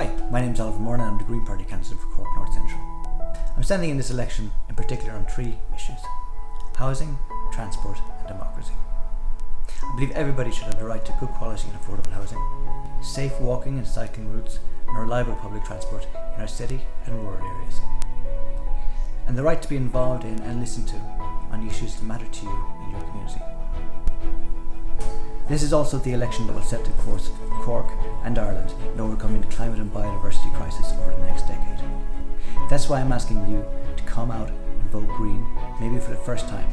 Hi, my name is Oliver Moore and I'm the Green Party candidate for Cork North Central. I'm standing in this election in particular on three issues housing, transport, and democracy. I believe everybody should have the right to good quality and affordable housing, safe walking and cycling routes, and reliable public transport in our city and rural areas. And the right to be involved in and listened to on issues that matter to you in your community. This is also the election that will set the course for Cork and Ireland in overcoming the climate and biodiversity crisis over the next decade. That's why I'm asking you to come out and vote Green, maybe for the first time,